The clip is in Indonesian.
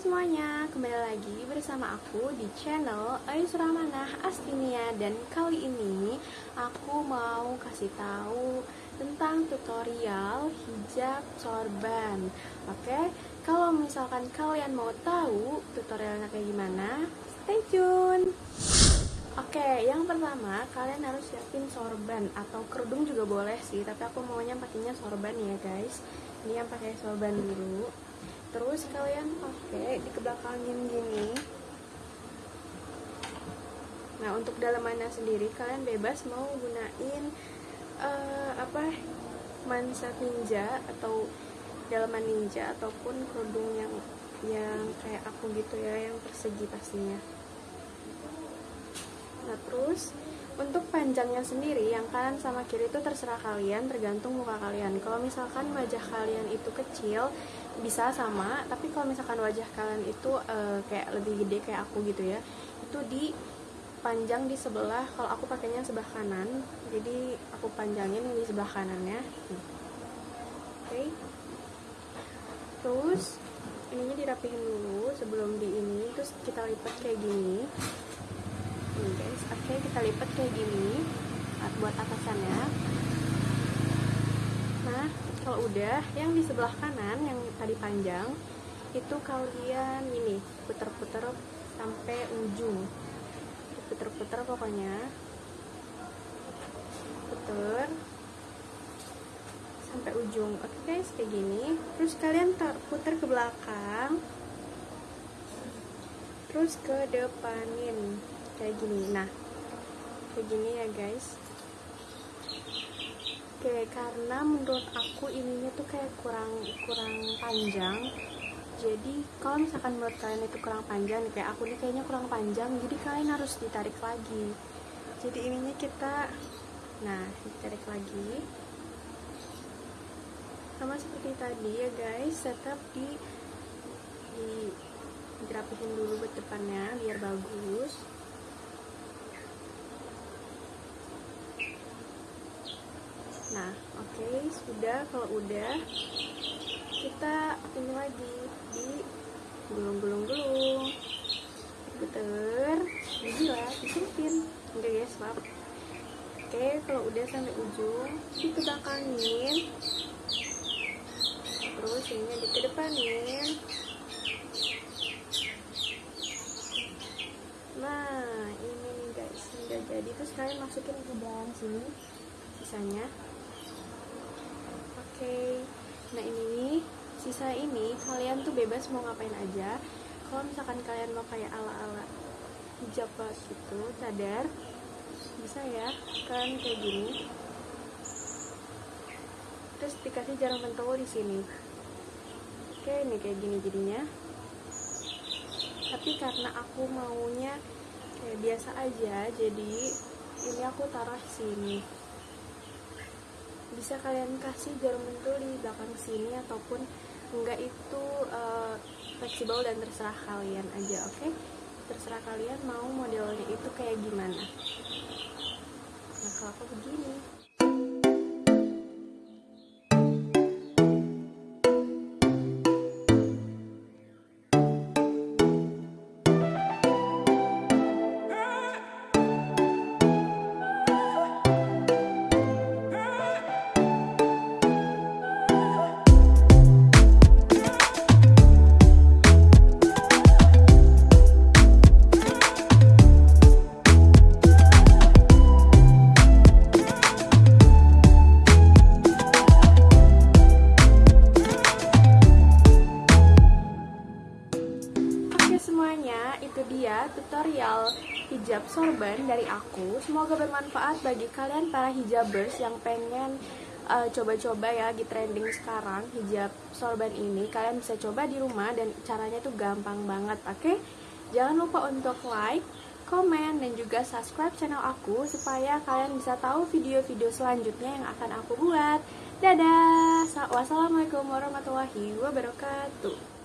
semuanya, kembali lagi bersama aku di channel Ayus Ramanah Astinia Dan kali ini aku mau kasih tahu tentang tutorial hijab sorban Oke, kalau misalkan kalian mau tahu tutorialnya kayak gimana, stay tune Oke, yang pertama kalian harus siapin sorban atau kerudung juga boleh sih, tapi aku maunya pakainya sorban ya guys. Ini yang pakai sorban dulu. Terus kalian pakai di kebelakangin gini. Nah, untuk dalamannya sendiri kalian bebas mau gunain uh, apa mansat ninja atau dalaman ninja ataupun kerudung yang yang kayak aku gitu ya, yang persegi pastinya. Nah terus untuk panjangnya sendiri yang kanan sama kiri itu terserah kalian tergantung muka kalian kalau misalkan wajah kalian itu kecil bisa sama tapi kalau misalkan wajah kalian itu uh, kayak lebih gede kayak aku gitu ya itu di panjang di sebelah kalau aku pakainya sebelah kanan jadi aku panjangin di sebelah kanannya. Oke. Okay. terus ininya dirapihin dulu sebelum di ini terus kita lipat kayak gini. Nih guys oke kita lipat kayak gini buat atasannya. Nah kalau udah yang di sebelah kanan tadi panjang itu kalian ini puter-puter sampai ujung. Puter-puter pokoknya. Puter sampai ujung. Oke guys kayak gini. Terus kalian putar ke belakang. Terus ke depanin. Kayak gini. Nah kayak gini ya guys oke karena menurut aku ininya tuh kayak kurang kurang panjang. Jadi kalau misalkan menurut kalian itu kurang panjang kayak aku nih kayaknya kurang panjang jadi kalian harus ditarik lagi. Jadi ininya kita nah ditarik lagi. Sama seperti tadi ya guys tetap di di dirapihin dulu buat depannya biar bagus nah oke sudah. Kalau udah kita ini lagi di gulung-gulung-gulung. Puter gila diselipin enggak guys maaf. Oke kalau udah sampai ujung dikebakangin terus ini dikedepanin. Nah ini nih guys. Udah jadi. Terus kalian masukin ke dalam sini sisanya okay. nah ini nih sisa ini kalian tuh bebas mau ngapain aja. Kalau misalkan kalian mau kayak ala-ala hijab gitu cadar bisa ya. Kalian kayak gini. Terus dikasih jarum pentul di sini. Oke ini kayak gini jadinya. Tapi karena aku maunya kayak biasa aja jadi ini aku taruh sini. Bisa kalian kasih jarum pentul di belakang sini ataupun enggak itu uh, fleksibel dan terserah kalian aja oke okay? terserah kalian mau modelnya itu kayak gimana nah kalau aku begini tutorial hijab sorban dari aku. Semoga bermanfaat bagi kalian para hijabers yang pengen eh, coba-coba uh, ya di trending sekarang hijab sorban ini. Kalian bisa coba di rumah dan caranya tuh gampang banget oke? Okay? jangan lupa untuk like komen dan juga subscribe channel aku supaya kalian bisa tahu video-video selanjutnya yang akan aku buat. Dadah! Wassalamualaikum warahmatullahi wabarakatuh